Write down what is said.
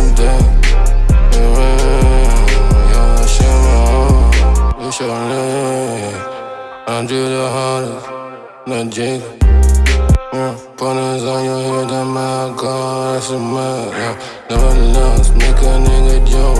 yeah, day. Yeah, yeah, shit, my own. You show me. I do the hardest, not jiggle. Yeah, Pointers on your head, that my God, that's a mad, yeah. Never lost, make a nigga jump,